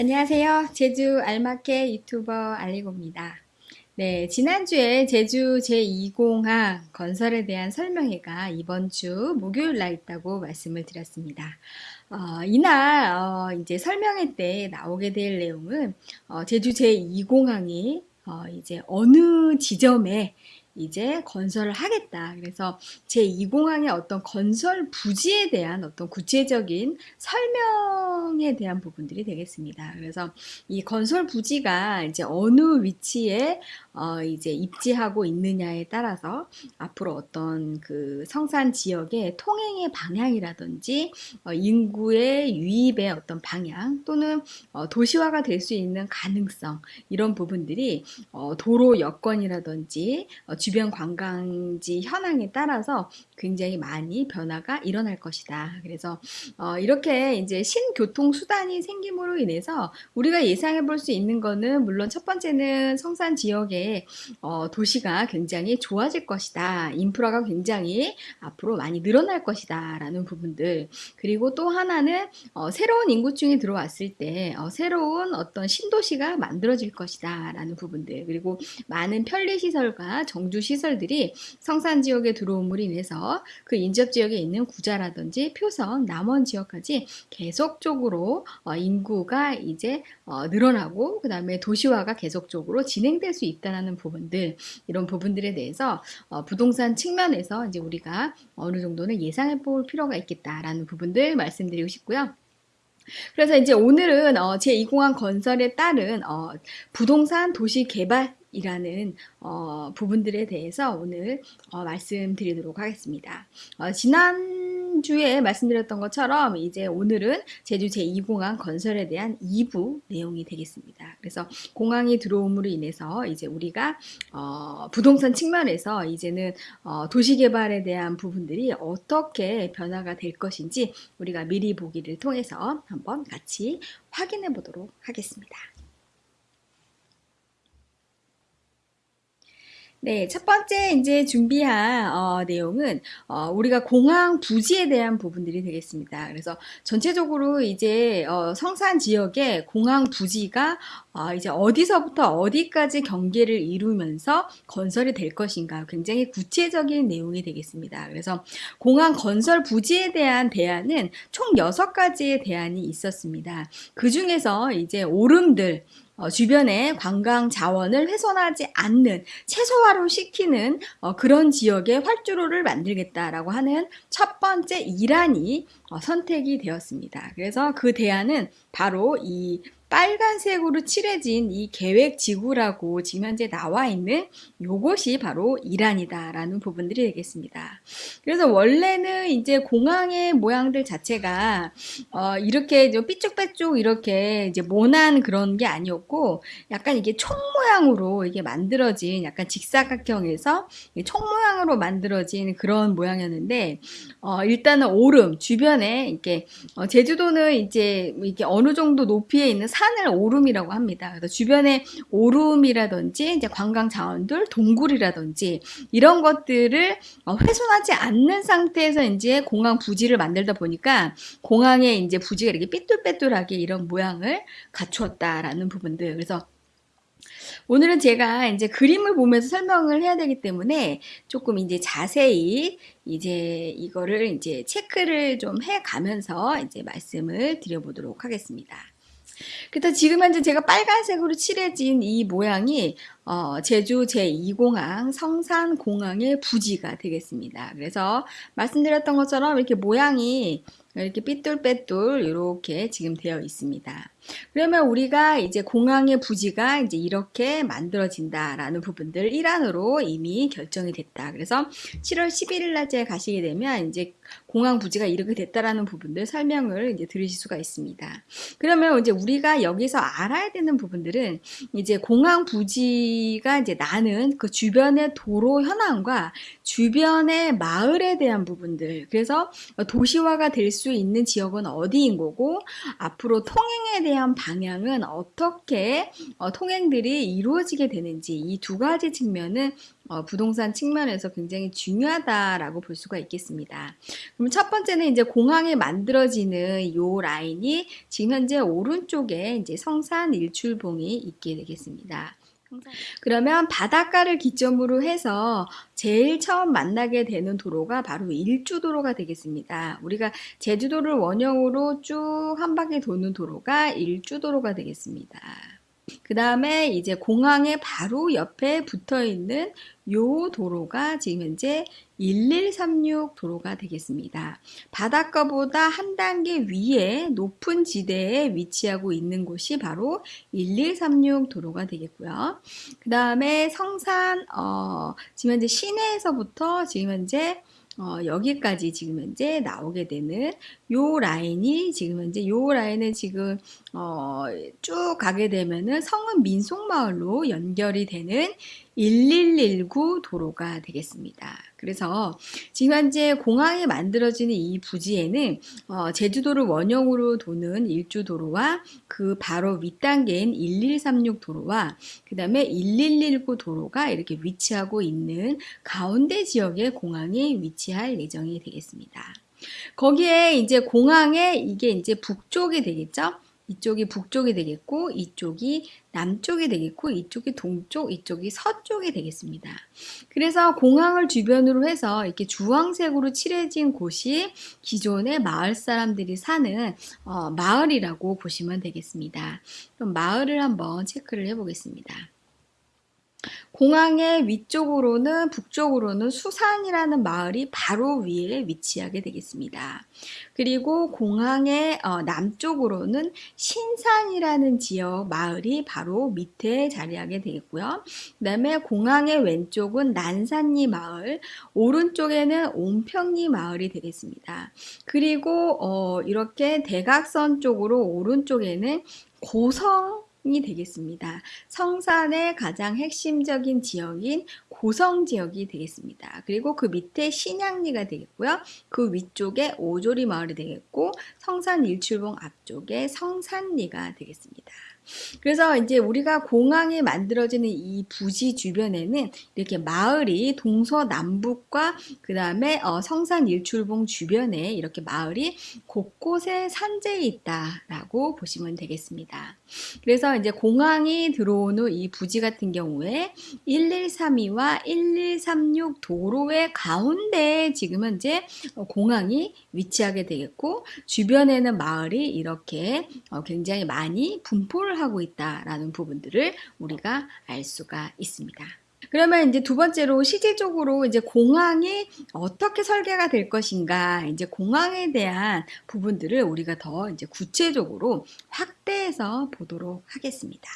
안녕하세요. 제주 알마케 유튜버 알리고입니다. 네, 지난주에 제주 제2공항 건설에 대한 설명회가 이번 주 목요일 날 있다고 말씀을 드렸습니다. 어, 이날 어, 이제 설명회 때 나오게 될 내용은 어, 제주 제2공항이 어, 이제 어느 지점에 이제 건설을 하겠다. 그래서 제2공항의 어떤 건설 부지에 대한 어떤 구체적인 설명에 대한 부분들이 되겠습니다. 그래서 이 건설 부지가 이제 어느 위치에 어 이제 입지하고 있느냐에 따라서 앞으로 어떤 그 성산 지역의 통행의 방향이라든지 어 인구의 유입의 어떤 방향 또는 어 도시화가 될 수 있는 가능성 이런 부분들이 어 도로 여건이라든지 어 주변 관광지 현황에 따라서 굉장히 많이 변화가 일어날 것이다. 그래서 어 이렇게 이제 신교통 수단이 생김으로 인해서 우리가 예상해 볼 수 있는 거는 물론 첫 번째는 성산 지역에 어 도시가 굉장히 좋아질 것이다. 인프라가 굉장히 앞으로 많이 늘어날 것이다. 라는 부분들. 그리고 또 하나는 어 새로운 인구층이 들어왔을 때어 새로운 어떤 신도시가 만들어질 것이다. 라는 부분들. 그리고 많은 편리시설과 정주 시설들이 성산 지역에 들어옴으로 인해서 그 인접 지역에 있는 구자라든지 표선, 남원 지역까지 계속적으로 어, 인구가 이제 어, 늘어나고 그 다음에 도시화가 계속적으로 진행될 수 있다는 부분들 이런 부분들에 대해서 어, 부동산 측면에서 이제 우리가 어느 정도는 예상해 볼 필요가 있겠다라는 부분들 말씀드리고 싶고요. 그래서 이제 오늘은 어, 제2공항 건설에 따른 어, 부동산 도시 개발 이라는 어, 부분들에 대해서 오늘 어, 말씀드리도록 하겠습니다. 어, 지난주에 말씀드렸던 것처럼 이제 오늘은 제주 제2공항 건설에 대한 2부 내용이 되겠습니다. 그래서 공항이 들어옴으로 인해서 이제 우리가 어, 부동산 측면에서 이제는 어, 도시개발에 대한 부분들이 어떻게 변화가 될 것인지 우리가 미리 보기를 통해서 한번 같이 확인해 보도록 하겠습니다. 네, 첫 번째 이제 준비한 어, 내용은 어, 우리가 공항 부지에 대한 부분들이 되겠습니다. 그래서 전체적으로 이제 어, 성산 지역의 공항 부지가 어, 이제 어디서부터 어디까지 경계를 이루면서 건설이 될 것인가 굉장히 구체적인 내용이 되겠습니다. 그래서 공항 건설 부지에 대한 대안은 총 6가지의 대안이 있었습니다. 그 중에서 이제 오름들 어, 주변의 관광 자원을 훼손하지 않는 최소화로 시키는 어, 그런 지역의 활주로를 만들겠다라고 하는 첫 번째 일환이 어, 선택이 되었습니다. 그래서 그 대안은 바로 이 빨간색으로 칠해진 이 계획 지구라고 지금 현재 나와 있는 요것이 바로 이란이다라는 부분들이 되겠습니다. 그래서 원래는 이제 공항의 모양들 자체가 어 이렇게 삐쭉빼쭉 이렇게 이제 모난 그런 게 아니었고 약간 이게 총 모양으로 이게 만들어진 약간 직사각형에서 총 모양으로 만들어진 그런 모양이었는데 어 일단은 오름 주변에 이렇게 어 제주도는 이제 이게 어느 정도 높이에 있는 산을 오름이라고 합니다. 그래서 주변에 오름이라든지 이제 관광 자원들, 동굴이라든지 이런 것들을 어, 훼손하지 않는 상태에서 이제 공항 부지를 만들다 보니까 공항에 이제 부지가 이렇게 삐뚤빼뚤하게 이런 모양을 갖추었다라는 부분들. 그래서 오늘은 제가 이제 그림을 보면서 설명을 해야 되기 때문에 조금 이제 자세히 이제 이거를 이제 체크를 좀 해 가면서 이제 말씀을 드려보도록 하겠습니다. 그래서 지금 현재 제가 빨간색으로 칠해진 이 모양이 어, 제주 제2공항 성산공항의 부지가 되겠습니다. 그래서 말씀드렸던 것처럼 이렇게 모양이 이렇게 삐뚤빼뚤 이렇게 지금 되어 있습니다. 그러면 우리가 이제 공항의 부지가 이제 이렇게 만들어진다라는 부분들 일환으로 이미 결정이 됐다. 그래서 7월 11일 날째 가시게 되면 이제 공항 부지가 이렇게 됐다라는 부분들 설명을 이제 들으실 수가 있습니다. 그러면 이제 우리가 여기서 알아야 되는 부분들은 이제 공항 부지가 이제 나는 그 주변의 도로 현황과 주변의 마을에 대한 부분들 그래서 도시화가 될 수 있는 지역은 어디인 거고 앞으로 통행에 대한 방향은 어떻게 어, 통행들이 이루어지게 되는지 이 두 가지 측면은 어, 부동산 측면에서 굉장히 중요하다라고 볼 수가 있겠습니다. 그럼 첫 번째는 이제 공항에 만들어지는 이 라인이 지금 현재 오른쪽에 이제 성산 일출봉이 있게 되겠습니다. 그러면 바닷가를 기점으로 해서 제일 처음 만나게 되는 도로가 바로 일주도로가 되겠습니다. 우리가 제주도를 원형으로 쭉 한 바퀴 도는 도로가 일주도로가 되겠습니다. 그 다음에 이제 공항에 바로 옆에 붙어 있는 요 도로가 지금 현재 1136 도로가 되겠습니다. 바닷가보다 한 단계 위에 높은 지대에 위치하고 있는 곳이 바로 1136 도로가 되겠고요. 그 다음에 성산 어, 지금 현재 시내에서부터 지금 현재 어, 여기까지 지금 현재 나오게 되는 요 라인이 지금 현재 요 라인은 지금 어, 쭉 가게 되면은 성은 민속마을로 연결이 되는 1119 도로가 되겠습니다. 그래서 지금 현재 공항이 만들어지는 이 부지에는 어, 제주도를 원형으로 도는 일주도로와 그 바로 윗단계인 1136 도로와 그 다음에 1119 도로가 이렇게 위치하고 있는 가운데 지역에 공항이 위치할 예정이 되겠습니다. 거기에 이제 공항에 이게 이제 북쪽이 되겠죠? 이쪽이 북쪽이 되겠고 이쪽이 남쪽이 되겠고 이쪽이 동쪽 이쪽이 서쪽이 되겠습니다. 그래서 공항을 주변으로 해서 이렇게 주황색으로 칠해진 곳이 기존의 마을 사람들이 사는 어, 마을이라고 보시면 되겠습니다. 그럼 마을을 한번 체크를 해보겠습니다. 공항의 위쪽으로는 북쪽으로는 수산이라는 마을이 바로 위에 위치하게 되겠습니다. 그리고 공항의 어, 남쪽으로는 신산이라는 지역 마을이 바로 밑에 자리하게 되겠고요. 그 다음에 공항의 왼쪽은 난산리 마을, 오른쪽에는 온평리 마을이 되겠습니다. 그리고 어, 이렇게 대각선 쪽으로 오른쪽에는 고성 이 되겠습니다. 성산의 가장 핵심적인 지역인 고성 지역이 되겠습니다. 그리고 그 밑에 신양리가 되겠고요. 그 위쪽에 오조리 마을이 되겠고 성산 일출봉 앞쪽에 성산리가 되겠습니다. 그래서 이제 우리가 공항이 만들어지는 이 부지 주변에는 이렇게 마을이 동서남북과 그 다음에 어 성산 일출봉 주변에 이렇게 마을이 곳곳에 산재해 있다라고 보시면 되겠습니다. 그래서 이제 공항이 들어온 후 이 부지 같은 경우에 1132와 1136 도로의 가운데에 지금 현재 공항이 위치하게 되겠고 주변에는 마을이 이렇게 어, 굉장히 많이 분포를 하고 있다라는 부분들을 우리가 알 수가 있습니다. 그러면 이제 두 번째로 실질적으로 이제 공항이 어떻게 설계가 될 것인가 이제 공항에 대한 부분들을 우리가 더 이제 구체적으로 확대해서 보도록 하겠습니다.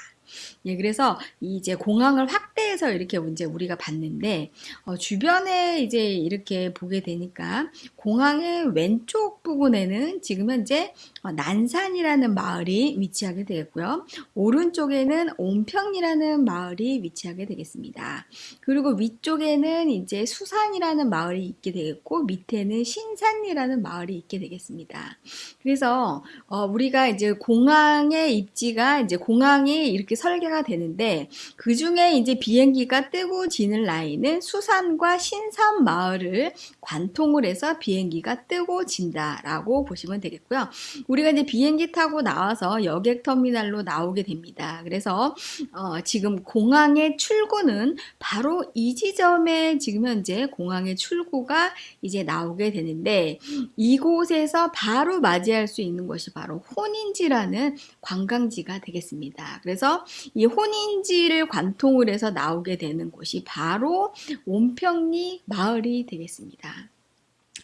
예, 그래서 이제 공항을 확대해서 이렇게 이제 우리가 봤는데 어, 주변에 이제 이렇게 보게 되니까 공항의 왼쪽 부분에는 지금 현재 어, 난산이라는 마을이 위치하게 되겠고요. 오른쪽에는 온평이라는 마을이 위치하게 되겠습니다. 그리고 위쪽에는 이제 수산이라는 마을이 있게 되겠고 밑에는 신산이라는 마을이 있게 되겠습니다. 그래서 어, 우리가 이제 공항의 입지가 이제 공항이 이렇게 설계가 되는데 그 중에 이제 비행기가 뜨고 지는 라인은 수산과 신산 마을을 관통을 해서 비행기가 뜨고 진다라고 보시면 되겠고요. 우리가 이제 비행기 타고 나와서 여객 터미널로 나오게 됩니다. 그래서 어, 지금 공항의 출구는 바로 이 지점에 지금 현재 공항의 출구가 이제 나오게 되는데 이곳에서 바로 맞이할 수 있는 것이 바로 혼인지라는 관광지가 되겠습니다. 그래서 이 혼인지를 관통을 해서 나오게 되는 곳이 바로 온평리 마을이 되겠습니다.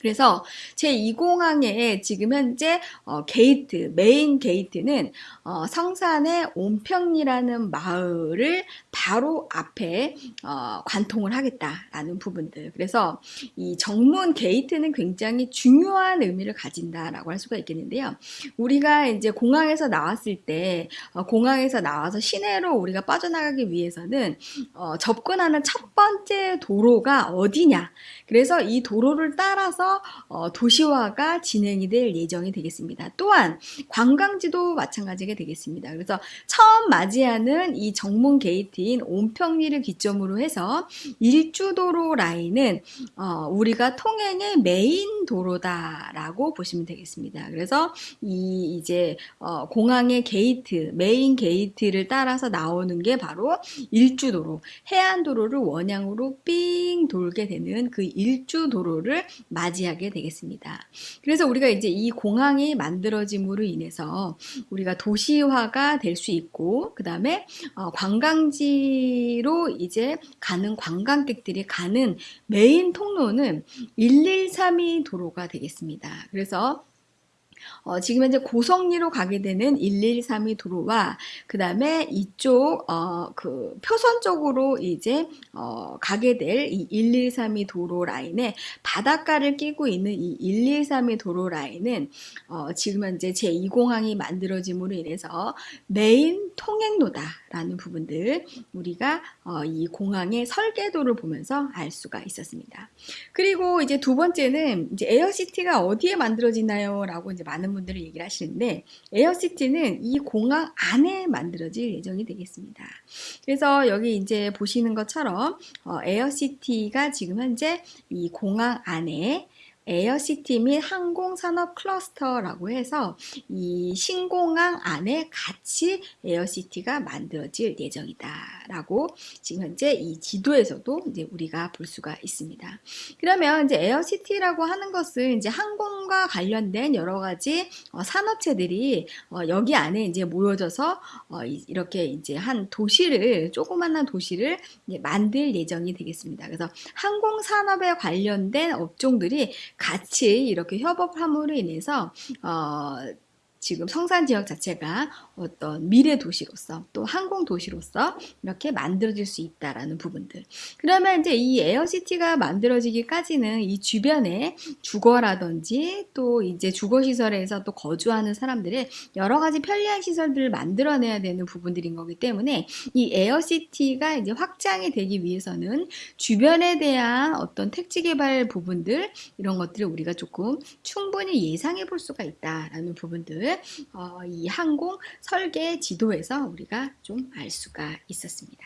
그래서 제2공항에 지금 현재 어, 게이트, 메인 게이트는 어, 성산의 온평리라는 마을을 바로 앞에 어, 관통을 하겠다라는 부분들. 그래서 이 정문 게이트는 굉장히 중요한 의미를 가진다라고 할 수가 있겠는데요. 우리가 이제 공항에서 나왔을 때 어, 공항에서 나와서 시내로 우리가 빠져나가기 위해서는 어, 접근하는 첫 번째 도로가 어디냐. 그래서 이 도로를 따라서 어, 도시화가 진행이 될 예정이 되겠습니다. 또한 관광지도 마찬가지가 되겠습니다. 그래서 처음 맞이하는 이 정문 게이트인 온평리를 기점으로 해서 일주도로 라인은 어, 우리가 통행의 메인 도로다라고 보시면 되겠습니다. 그래서 이 이제 어, 공항의 게이트, 메인 게이트를 따라서 나오는 게 바로 일주도로, 해안도로를 원양으로 삥 돌게 되는 그 일주도로를 맞이 하게 되겠습니다. 그래서 우리가 이제 이 공항이 만들어짐으로 인해서 우리가 도시화가 될 수 있고, 그 다음에 어, 관광지로 이제 가는 관광객들이 가는 메인 통로는 113이 도로가 되겠습니다. 그래서 어, 지금 현재 고성리로 가게 되는 1132 도로와 그 다음에 이쪽 어, 그 표선 쪽으로 이제 어, 가게 될 이 1132 도로 라인에 바닷가를 끼고 있는 이 1132 도로 라인은 어, 지금 현재 제2공항이 만들어짐으로 인해서 메인 통행로다라는 부분들 우리가 어, 이 공항의 설계도를 보면서 알 수가 있었습니다. 그리고 이제 두 번째는 이제 에어시티가 어디에 만들어지나요? 라고 이제 많은 분들이 얘기를 하시는데 에어시티는 이 공항 안에 만들어질 예정이 되겠습니다. 그래서 여기 이제 보시는 것처럼 어, 에어시티가 지금 현재 이 공항 안에 에어시티 및 항공산업 클러스터라고 해서 이 신공항 안에 같이 에어시티가 만들어질 예정이다 라고 지금 현재 이 지도에서도 이제 우리가 볼 수가 있습니다. 그러면 이제 에어시티라고 하는 것은 이제 항공과 관련된 여러 가지 어, 산업체들이 어, 여기 안에 이제 모여져서 어, 이렇게 이제 한 도시를 조그만한 도시를 만들 예정이 되겠습니다. 그래서 항공산업에 관련된 업종들이 같이 이렇게 협업함으로 인해서 어, 지금 성산 지역 자체가 어떤 미래 도시로서 또 항공 도시로서 이렇게 만들어질 수 있다라는 부분들. 그러면 이제 이 에어시티가 만들어지기까지는 이 주변에 주거라든지 또 이제 주거 시설에서 또 거주하는 사람들의 여러 가지 편리한 시설들을 만들어내야 되는 부분들인 거기 때문에 이 에어시티가 이제 확장이 되기 위해서는 주변에 대한 어떤 택지 개발 부분들 이런 것들을 우리가 조금 충분히 예상해 볼 수가 있다라는 부분들 어, 이 항공 설계 지도에서 우리가 좀 알 수가 있었습니다.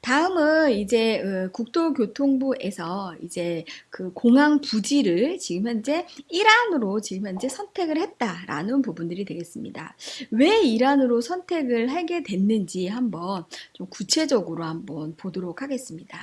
다음은 이제 어, 국토교통부에서 이제 그 공항 부지를 지금 현재 일환으로 지금 현재 선택을 했다라는 부분들이 되겠습니다. 왜 일환으로 선택을 하게 됐는지 한번 좀 구체적으로 한번 보도록 하겠습니다.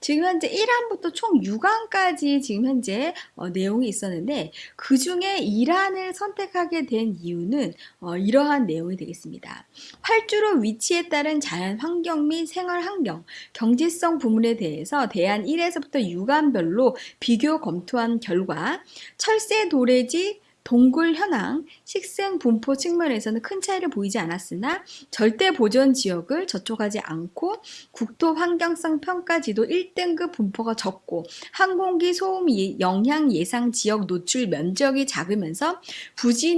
지금 현재 1항부터 총 6항까지 지금 현재 어, 내용이 있었는데 그 중에 1항을 선택하게 된 이유는 어, 이러한 내용이 되겠습니다. 활주로 위치에 따른 자연 환경 및 생활 환경, 경제성 부문에 대해서 대안 1에서부터 6항별로 비교 검토한 결과 철새 도래지 동굴 현황, 식생 분포 측면에서는 큰 차이를 보이지 않았으나 절대 보전 지역을 저촉하지 않고 국토 환경성 평가지도 1등급 분포가 적고 항공기 소음 영향 예상 지역 노출 면적이 작으면서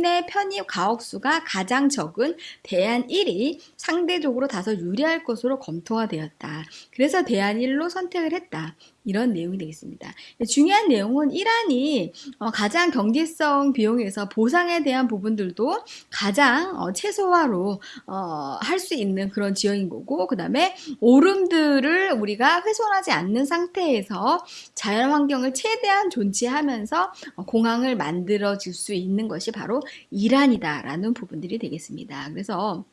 내 편입 가옥수가 가장 적은 대안 1이 상대적으로 다소 유리할 것으로 검토가 되었다. 그래서 대안 1로 선택을 했다. 이런 내용이 되겠습니다. 중요한 내용은 이란이 어, 가장 경제성 비용에서 보상에 대한 부분들도 가장 어, 최소화로 어, 할수 있는 그런 지역인 거고 그 다음에 오름들을 우리가 훼손하지 않는 상태에서 자연환경을 최대한 존치하면서 공항을 만들어 줄 수 있는 것이 바로 이란이다라는 부분들이 되겠습니다. 그래서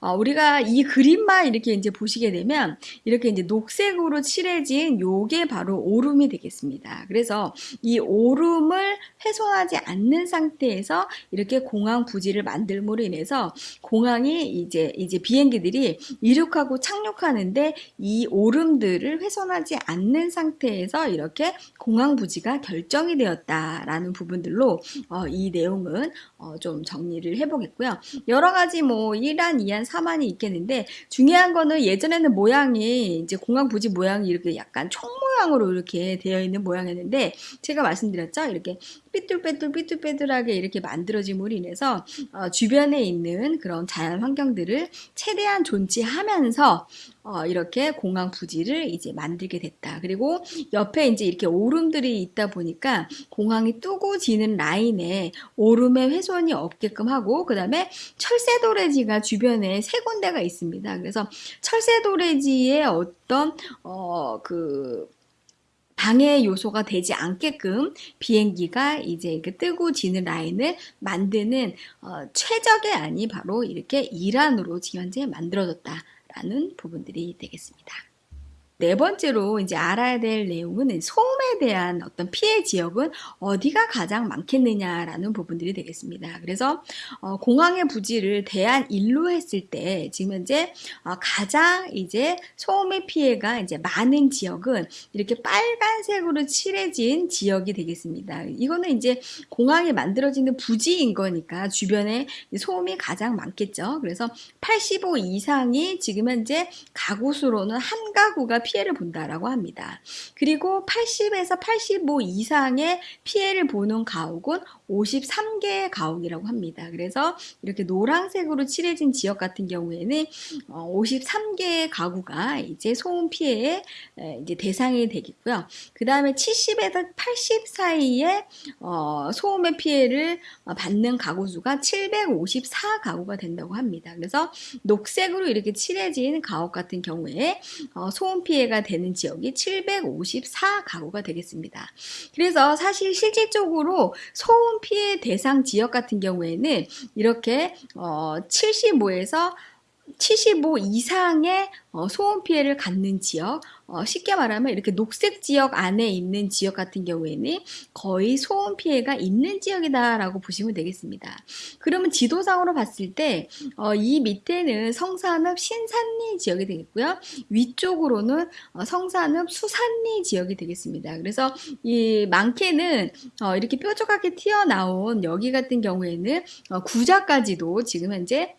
어, 우리가 이 그림만 이렇게 이제 보시게 되면 이렇게 이제 녹색으로 칠해진 요게 바로 오름이 되겠습니다. 그래서 이 오름을 훼손하지 않는 상태에서 이렇게 공항 부지를 만들므로 인해서 공항이 이제 이제 비행기들이 이륙하고 착륙하는데 이 오름들을 훼손하지 않는 상태에서 이렇게 공항 부지가 결정이 되었다라는 부분들로 어, 이 내용은 어, 좀 정리를 해보겠고요. 여러 가지 뭐 1 안, 2안, 3안이 있겠는데 중요한 거는 예전에는 모양이 이제 공항 부지 모양이 이렇게 약간 총 모양으로 이렇게 되어 있는 모양이었는데 제가 말씀드렸죠. 이렇게 삐뚤빼뚤 삐뚤빼뚤하게 이렇게 만들어짐으로 인해서 어, 주변에 있는 그런 자연 환경들을 최대한 존치하면서 어, 이렇게 공항 부지를 이제 만들게 됐다. 그리고 옆에 이제 이렇게 오름들이 있다 보니까 공항이 뜨고 지는 라인에 오름의 훼손이 없게끔 하고 그 다음에 철새도래지가 주변에 세 군데가 있습니다. 그래서 철새도래지의 어떤 어 그 방해 요소가 되지 않게끔 비행기가 이제 이렇게 뜨고 지는 라인을 만드는 어, 최적의 안이 바로 이렇게 이란으로 지금 현재 만들어졌다라는 부분들이 되겠습니다. 네 번째로 이제 알아야 될 내용은 소음에 대한 어떤 피해 지역은 어디가 가장 많겠느냐라는 부분들이 되겠습니다. 그래서 어, 공항의 부지를 대안 일로 했을 때 지금 현재 어, 가장 이제 소음의 피해가 이제 많은 지역은 이렇게 빨간색으로 칠해진 지역이 되겠습니다. 이거는 이제 공항이 만들어지는 부지인 거니까 주변에 소음이 가장 많겠죠. 그래서 85 이상이 지금 현재 가구 수로는 한 가구가 피해를 본다라고 합니다. 그리고 80에서 85 이상의 피해를 보는 가옥은 53개의 가옥이라고 합니다. 그래서 이렇게 노란색으로 칠해진 지역 같은 경우에는 53개의 어, 가구가 이제 소음 피해의 이제 대상이 되겠고요. 그 다음에 70에서 80 사이에 어, 소음의 피해를 받는 가구 수가 754 가구가 된다고 합니다. 그래서 녹색으로 이렇게 칠해진 가옥 같은 경우에 어, 소음 피해 가 되는 지역이 754 가구가 되겠습니다. 그래서 사실 실질적으로 소음 피해 대상 지역 같은 경우에는 이렇게 어 75에서 75 이상의 어, 소음 피해를 갖는 지역, 어, 쉽게 말하면 이렇게 녹색 지역 안에 있는 지역 같은 경우에는 거의 소음 피해가 있는 지역이다라고 보시면 되겠습니다. 그러면 지도상으로 봤을 때이 어, 밑에는 성산읍 신산리 지역이 되겠고요. 위쪽으로는 성산읍 수산리 지역이 되겠습니다. 그래서 이 많게는 이렇게 뾰족하게 튀어나온 여기 같은 경우에는 구자까지도 지금 현재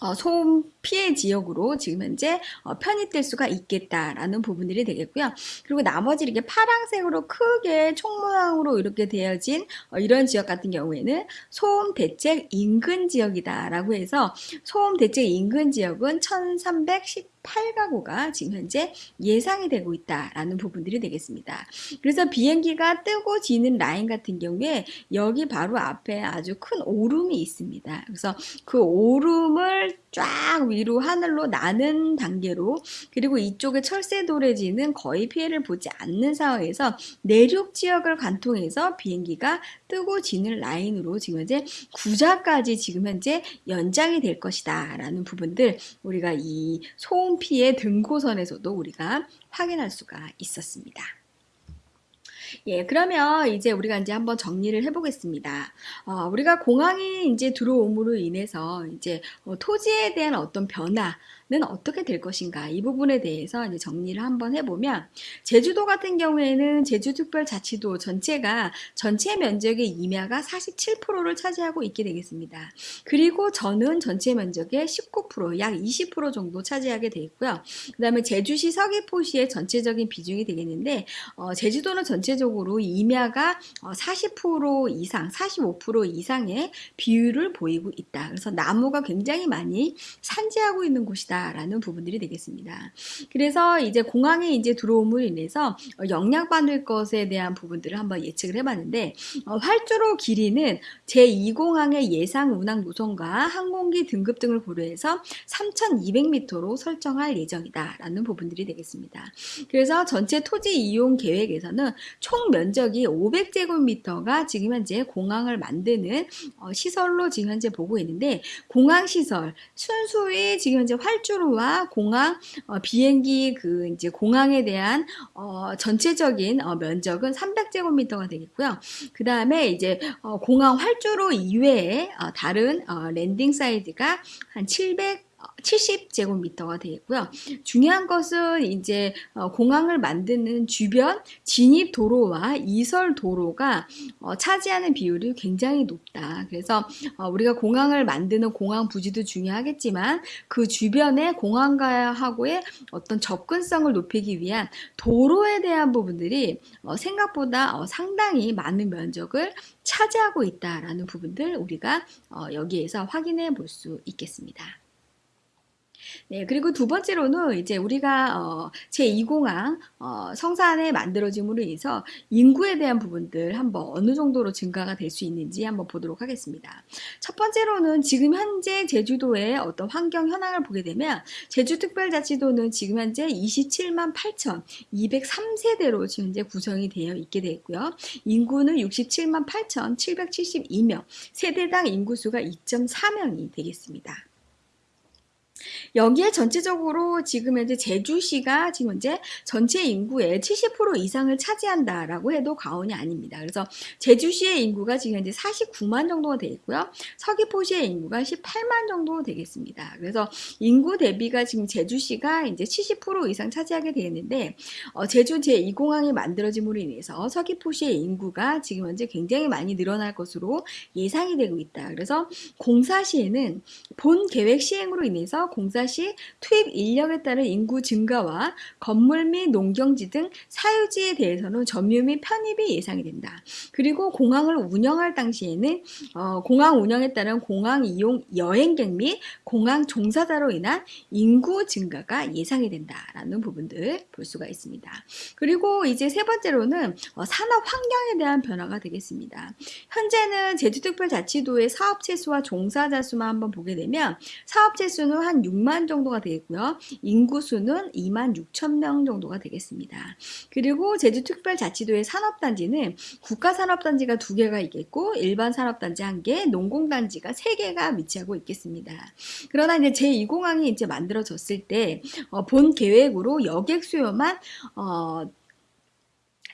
어, 소음 피해 지역으로 지금 현재 어, 편입될 수가 있겠다라는 부분들이 되겠고요. 그리고 나머지 이렇게 파랑색으로 크게 총 모양으로 이렇게 되어진 어, 이런 지역 같은 경우에는 소음 대책 인근 지역이다라고 해서 소음 대책 인근 지역은 1310 8가구가 지금 현재 예상이 되고 있다라는 부분들이 되겠습니다. 그래서 비행기가 뜨고 지는 라인 같은 경우에 여기 바로 앞에 아주 큰 오름이 있습니다. 그래서 그 오름을 쫙 위로 하늘로 나는 단계로 그리고 이쪽에 철새 도래지는 거의 피해를 보지 않는 상황에서 내륙 지역을 관통해서 비행기가 뜨고 지는 라인으로 지금 현재 구자까지 지금 현재 연장이 될 것이다 라는 부분들 우리가 이 소음 피해 등고선에서도 우리가 확인할 수가 있었습니다. 예, 그러면 이제 우리가 이제 한번 정리를 해보겠습니다. 어, 우리가 공항이 이제 들어옴으로 인해서 이제 어, 토지에 대한 어떤 변화, 는 어떻게 될 것인가 이 부분에 대해서 이제 정리를 한번 해보면 제주도 같은 경우에는 제주특별자치도 전체가 전체 면적의 임야가 47%를 차지하고 있게 되겠습니다. 그리고 저는 전체 면적의 19%약 20% 정도 차지하게 되어 있고요. 그 다음에 제주시 서귀포시의 전체적인 비중이 되겠는데 어, 제주도는 전체적으로 임야가 40% 어, 이상 45% 이상의 비율을 보이고 있다. 그래서 나무가 굉장히 많이 산지하고 있는 곳이다. 있다라는 부분들이 되겠습니다. 그래서 이제 공항에 이제 들어옴으로 인해서 영향받을 것에 대한 부분들을 한번 예측을 해봤는데 어, 활주로 길이는 제2공항의 예상 운항 노선과 항공기 등급 등을 고려해서 3,200m로 설정할 예정이다라는 부분들이 되겠습니다. 그래서 전체 토지 이용 계획에서는 총 면적이 500제곱미터가 지금 현재 공항을 만드는 어, 시설로 지금 현재 보고 있는데 공항 시설 순수히 지금 현재 활 활주로와 공항 어, 비행기 그 이제 공항에 대한 어, 전체적인 어, 면적은 300제곱미터가 되겠고요. 그 다음에 이제 어, 공항 활주로 이외에 어, 다른 어, landing side가 한 700. 70제곱미터가 되겠고요. 중요한 것은 이제 어, 공항을 만드는 주변 진입 도로와 이설 도로가 어, 차지하는 비율이 굉장히 높다. 그래서 어, 우리가 공항을 만드는 공항 부지도 중요하겠지만 그 주변에 공항가하고의 어떤 접근성을 높이기 위한 도로에 대한 부분들이 생각보다 상당히 많은 면적을 차지하고 있다라는 부분들 우리가 여기에서 확인해 볼 수 있겠습니다. 네, 그리고 두 번째로는 이제 우리가 어, 제2공항 어, 성산에 만들어짐으로 인해서 인구에 대한 부분들 한번 어느 정도로 증가가 될 수 있는지 한번 보도록 하겠습니다. 첫 번째로는 지금 현재 제주도의 어떤 환경 현황을 보게 되면 제주특별자치도는 지금 현재 27만 8,203세대로 지금 현재 구성이 되어 있게 되고요. 인구는 67만 8,772명, 세대당 인구수가 2.4명이 되겠습니다. 여기에 전체적으로 지금 현재 제주시가 지금 현재 전체 인구의 70% 이상을 차지한다라고 해도 과언이 아닙니다. 그래서 제주시의 인구가 지금 현재 49만 정도가 되어 있고요. 서귀포시의 인구가 18만 정도 되겠습니다. 그래서 인구 대비가 지금 제주시가 이제 70% 이상 차지하게 되는데 어, 제주 제2공항이 만들어짐으로 인해서 서귀포시의 인구가 지금 현재 굉장히 많이 늘어날 것으로 예상이 되고 있다. 그래서 공사 시에는 본 계획 시행으로 인해서 공사 시 투입 인력에 따른 인구 증가와 건물 및 농경지 등 사유지에 대해서는 점유 및 편입이 예상이 된다. 그리고 공항을 운영할 당시에는 어, 공항 운영에 따른 공항 이용 여행객 및 공항 종사자로 인한 인구 증가가 예상이 된다라는 부분들 볼 수가 있습니다. 그리고 이제 세 번째로는 어, 산업 환경에 대한 변화가 되겠습니다. 현재는 제주특별자치도의 사업체 수와 종사자 수만 한번 보게 되면 사업체 수는 한 6만 정도가 되겠고요. 인구수는 2만 6천 명 정도가 되겠습니다. 그리고 제주특별자치도의 산업단지는 국가산업단지가 두 개가 있겠고 일반 산업단지 한 개, 농공단지가 세 개가 위치하고 있겠습니다. 그러나 이제 제2공항이 이제 만들어졌을 때본 어, 계획으로 여객 수요만 어,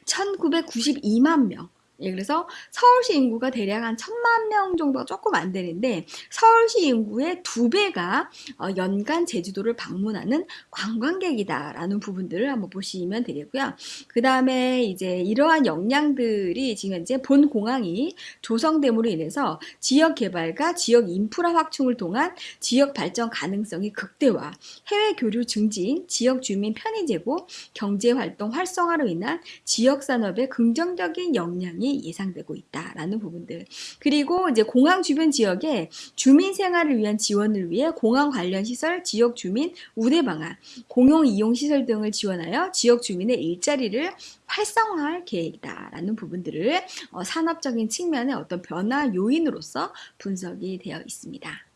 1992만 명 예, 그래서 서울시 인구가 대략 한 천만 명 정도가 조금 안 되는데 서울시 인구의 두 배가 어, 연간 제주도를 방문하는 관광객이다라는 부분들을 한번 보시면 되겠고요. 그 다음에 이제 이러한 역량들이 지금 현재 본 공항이 조성됨으로 인해서 지역 개발과 지역 인프라 확충을 통한 지역 발전 가능성이 극대화, 해외 교류 증진, 지역 주민 편의 제고, 경제 활동 활성화로 인한 지역 산업의 긍정적인 역량이 예상되고 있다라는 부분들. 그리고 이제 공항 주변 지역에 주민 생활을 위한 지원을 위해 공항 관련 시설, 지역 주민 우대 방안, 공용 이용 시설 등을 지원하여 지역 주민의 일자리를 활성화할 계획이다라는 부분들을 어, 산업적인 측면의 어떤 변화 요인으로서 분석이 되어 있습니다.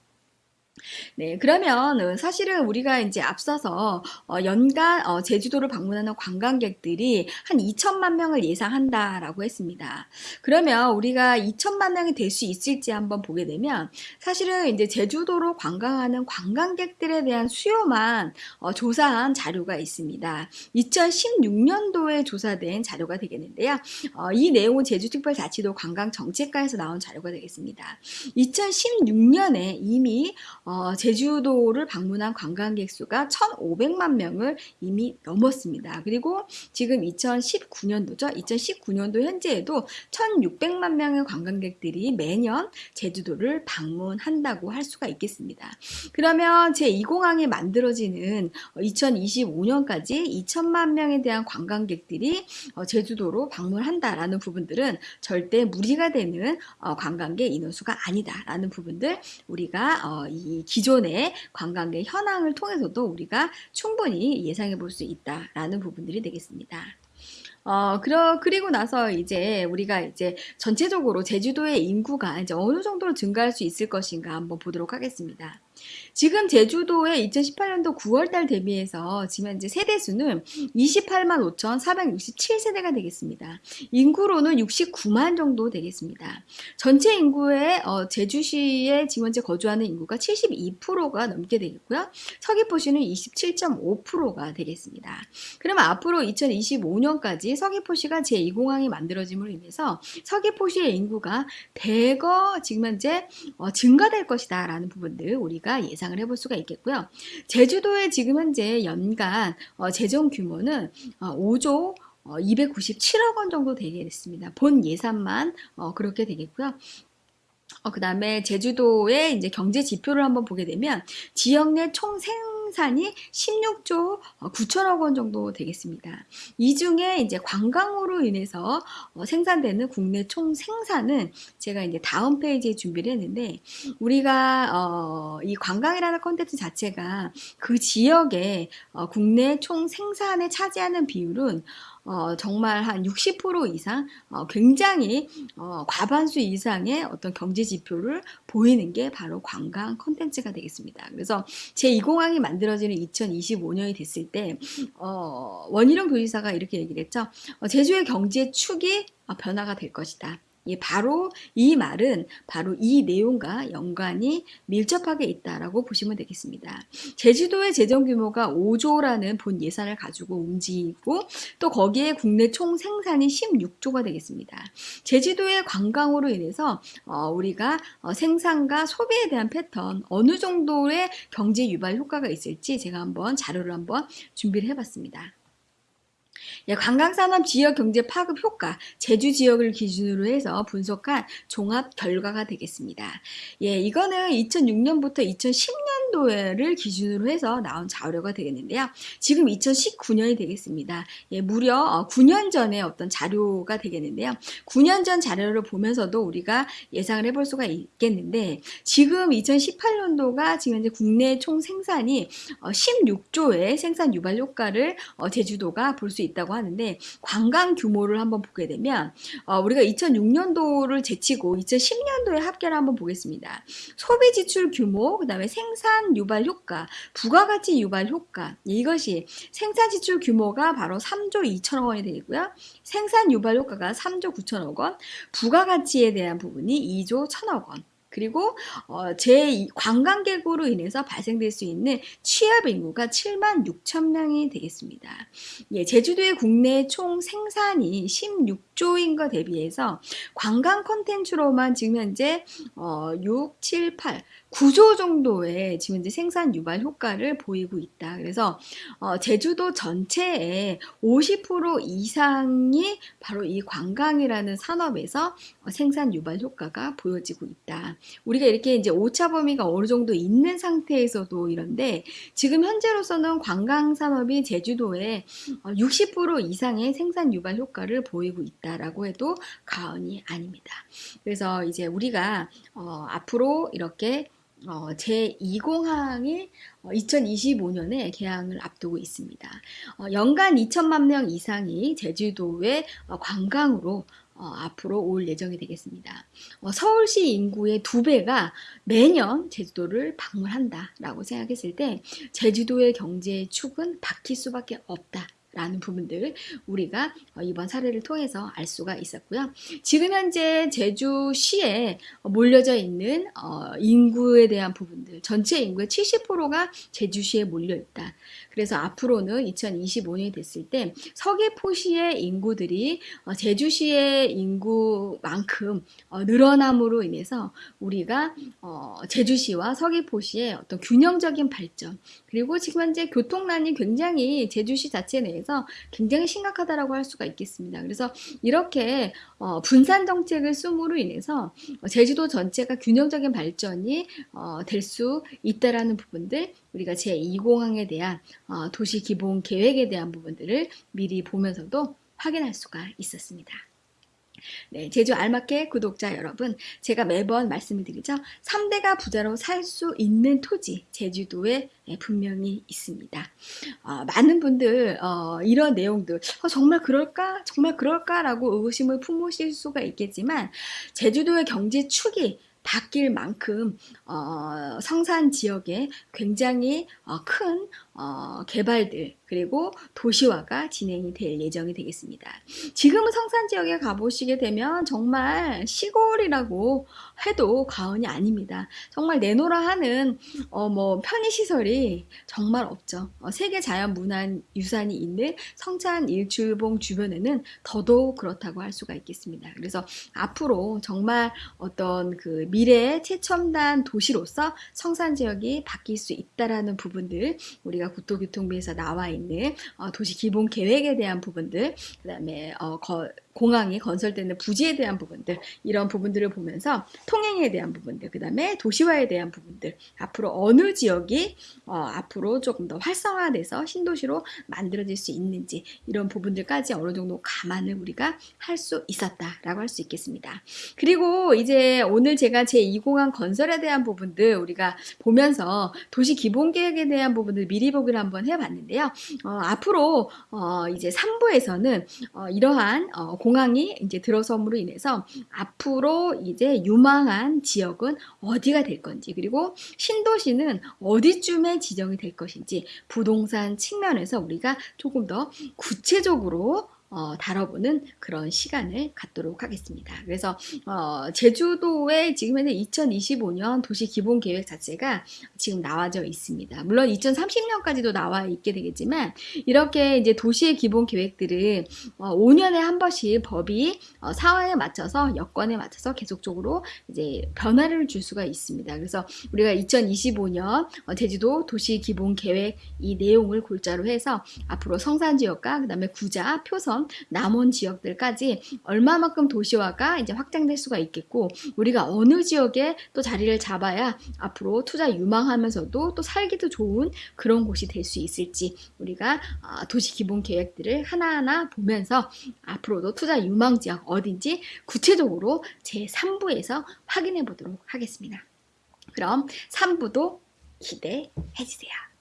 네, 그러면 사실은 우리가 이제 앞서서 어, 연간 어, 제주도를 방문하는 관광객들이 한 2천만 명을 예상한다라고 했습니다. 그러면 우리가 2천만 명이 될 수 있을지 한번 보게 되면 사실은 이제 제주도로 관광하는 관광객들에 대한 수요만 어, 조사한 자료가 있습니다. 2016년도에 조사된 자료가 되겠는데요. 어, 이 내용은 제주특별자치도 관광정책과에서 나온 자료가 되겠습니다. 2016년에 이미 어, 제주도를 방문한 관광객 수가 1,500만 명을 이미 넘었습니다. 그리고 지금 2019년도죠. 2019년도 현재에도 1,600만 명의 관광객들이 매년 제주도를 방문한다고 할 수가 있겠습니다. 그러면 제2공항이 만들어지는 2025년까지 2천만 명에 대한 관광객들이 어, 제주도로 방문한다라는 부분들은 절대 무리가 되는 어, 관광객 인원수가 아니다라는 부분들 우리가 어, 이 기존의 관광객 현황을 통해서도 우리가 충분히 예상해 볼 수 있다라는 부분들이 되겠습니다. 어, 그러, 그리고 나서 이제 우리가 이제 전체적으로 제주도의 인구가 이제 어느 정도로 증가할 수 있을 것인가 한번 보도록 하겠습니다. 지금 제주도의 2018년도 9월달 대비해서 지금 현재 세대수는 28만 5,467세대가 되겠습니다. 인구로는 69만 정도 되겠습니다. 전체 인구의 어, 제주시에 지금 현재 거주하는 인구가 72%가 넘게 되겠고요. 서귀포시는 27.5%가 되겠습니다. 그러면 앞으로 2025년까지 서귀포시가 제2공항이 만들어짐으로 인해서 서귀포시의 인구가 대거 지금 현재 어, 증가될 것이다 라는 부분들 우리가 예상 을 해볼 수가 있겠고요. 제주도의 지금 현재 연간 어, 재정 규모는 어, 5조 297억 원 정도 되겠습니다. 본 예산만 어, 그렇게 되겠고요. 어, 그 다음에 제주도의 이제 경제 지표를 한번 보게 되면 지역 내 총생 생산이 16조 9천억 원 정도 되겠습니다. 이 중에 이제 관광으로 인해서 어, 생산되는 국내 총 생산은 제가 이제 다음 페이지에 준비를 했는데 우리가 어, 이 관광이라는 컨텐츠 자체가 그 지역의 어, 국내 총 생산에 차지하는 비율은 어, 정말 한 60% 이상 어, 굉장히 어, 과반수 이상의 어떤 경제 지표를 보이는 게 바로 관광 컨텐츠가 되겠습니다. 그래서 제2공항이 만들어지는 2025년이 됐을 때 어, 원희룡 도지사가 이렇게 얘기를 했죠. 어, 제주의 경제 축이 어, 변화가 될 것이다. 예, 바로 이 말은 바로 이 내용과 연관이 밀접하게 있다라고 보시면 되겠습니다. 제주도의 재정 규모가 5조라는 본 예산을 가지고 움직이고 또 거기에 국내 총 생산이 16조가 되겠습니다. 제주도의 관광으로 인해서 어, 우리가 어, 생산과 소비에 대한 패턴 어느 정도의 경제 유발 효과가 있을지 제가 한번 자료를 한번 준비를 해봤습니다. 예, 관광산업 지역 경제 파급 효과, 제주 지역을 기준으로 해서 분석한 종합 결과가 되겠습니다. 예, 이거는 2006년부터 2010년도를 기준으로 해서 나온 자료가 되겠는데요. 지금 2019년이 되겠습니다. 예, 무려 9년 어, 전에 어떤 자료가 되겠는데요. 9년 전 자료를 보면서도 우리가 예상을 해볼 수가 있겠는데 지금 2018년도가 지금 이제 국내 총 생산이 16조의 어, 생산 유발 효과를 어, 제주도가 볼수 있다고 하는데 관광 규모를 한번 보게 되면 어, 우리가 2006년도를 제치고 2010년도에 합계를 한번 보겠습니다. 소비 지출 규모, 그 다음에 생산 유발 효과, 부가가치 유발 효과 이것이 생산 지출 규모가 바로 3조 2천억 원이 되고요. 생산 유발 효과가 3조 9천억 원, 부가가치에 대한 부분이 2조 1천억 원. 그리고 어, 제 관광객으로 인해서 발생될 수 있는 취업 인구가 7만 6천 명이 되겠습니다. 예, 제주도의 국내 총 생산이 16조인 것 대비해서 관광 콘텐츠로만 지금 현재 어, 6, 7, 8 9조 정도의 지금 이제 생산 유발 효과를 보이고 있다. 그래서 어, 제주도 전체의 50% 이상이 바로 이 관광이라는 산업에서 어, 생산 유발 효과가 보여지고 있다. 우리가 이렇게 이제 오차 범위가 어느 정도 있는 상태에서도 이런데 지금 현재로서는 관광 산업이 제주도에 60% 어, 이상의 생산 유발 효과를 보이고 있다라고 해도 과언이 아닙니다. 그래서 이제 우리가 어, 앞으로 이렇게 어, 제2공항이 2025년에 어, 개항을 앞두고 있습니다. 어, 연간 2천만 명 이상이 제주도의 어, 관광으로 어, 앞으로 올 예정이 되겠습니다. 어, 서울시 인구의 두 배가 매년 제주도를 방문한다라고 생각했을 때 제주도의 경제 축은 바뀔 수밖에 없다. 라는 부분들 우리가 어, 이번 사례를 통해서 알 수가 있었고요. 지금 현재 제주시에 몰려져 있는 어, 인구에 대한 부분들 전체 인구의 70%가 제주시에 몰려 있다. 그래서 앞으로는 2025년이 됐을 때 서귀포시의 인구들이 어, 제주시의 인구만큼 늘어남으로 인해서 우리가 제주시와 서귀포시의 어떤 균형적인 발전 그리고 지금 현재 교통난이 굉장히 제주시 자체 내에서 대해서 굉장히 심각하다라고 할 수가 있겠습니다. 그래서 이렇게 어, 분산 정책을 씀으로 인해서 어, 제주도 전체가 균형적인 발전이 어, 될 수 있다라는 부분들 우리가 제2공항에 대한 어, 도시 기본 계획에 대한 부분들을 미리 보면서도 확인할 수가 있었습니다. 네, 제주 알맞게 구독자 여러분, 제가 매번 말씀을 드리죠. 3대가 부자로 살 수 있는 토지, 제주도에 네, 분명히 있습니다. 어, 많은 분들 어, 이런 내용들 어, 정말 그럴까? 정말 그럴까? 라고 의구심을 품으실 수가 있겠지만 제주도의 경제 축이 바뀔 만큼 어, 성산 지역에 굉장히 어, 큰 어, 개발들 그리고 도시화가 진행이 될 예정이 되겠습니다. 지금은 성산 지역에 가보시게 되면 정말 시골이라고 해도 과언이 아닙니다. 정말 내노라 하는 어, 뭐 편의시설이 정말 없죠. 어, 세계 자연문화유산이 있는 성산 일출봉 주변에는 더더욱 그렇다고 할 수가 있겠습니다. 그래서 앞으로 정말 어떤 그 미래의 최첨단 도시로서 성산 지역이 바뀔 수 있다라는 부분들 우리가 저희가 국토교통부에서 나와 있는 어, 도시 기본 계획에 대한 부분들, 그 다음에 어, 공항이 건설되는 부지에 대한 부분들 이런 부분들을 보면서 통행에 대한 부분들 그 다음에 도시화에 대한 부분들 앞으로 어느 지역이 어, 앞으로 조금 더 활성화돼서 신도시로 만들어질 수 있는지 이런 부분들까지 어느 정도 감안을 우리가 할 수 있었다라고 할 수 있겠습니다. 그리고 이제 오늘 제가 제2공항 건설에 대한 부분들 우리가 보면서 도시 기본 계획에 대한 부분들 미리 보기를 한번 해봤는데요. 어, 앞으로 어, 이제 3부에서는 어, 이러한 어, 공항이 이제 들어섬으로 인해서 앞으로 이제 유망한 지역은 어디가 될 건지 그리고 신도시는 어디쯤에 지정이 될 것인지 부동산 측면에서 우리가 조금 더 구체적으로 어, 다뤄보는 그런 시간을 갖도록 하겠습니다. 그래서 어, 제주도의 지금 현재 2025년 도시 기본 계획 자체가 지금 나와져 있습니다. 물론 2030년까지도 나와 있게 되겠지만 이렇게 이제 도시의 기본 계획들은 어, 5년에 한 번씩 법이 어, 사회에 맞춰서 여건에 맞춰서 계속적으로 이제 변화를 줄 수가 있습니다. 그래서 우리가 2025년 어, 제주도 도시 기본 계획 이 내용을 골자로 해서 앞으로 성산 지역과 그다음에 구자, 표선 남원 지역들까지 얼마만큼 도시화가 이제 확장될 수가 있겠고 우리가 어느 지역에 또 자리를 잡아야 앞으로 투자 유망하면서도 또 살기도 좋은 그런 곳이 될 수 있을지 우리가 아, 도시 기본 계획들을 하나하나 보면서 앞으로도 투자 유망 지역 어딘지 구체적으로 제 3부에서 확인해 보도록 하겠습니다. 그럼 3부도 기대해 주세요.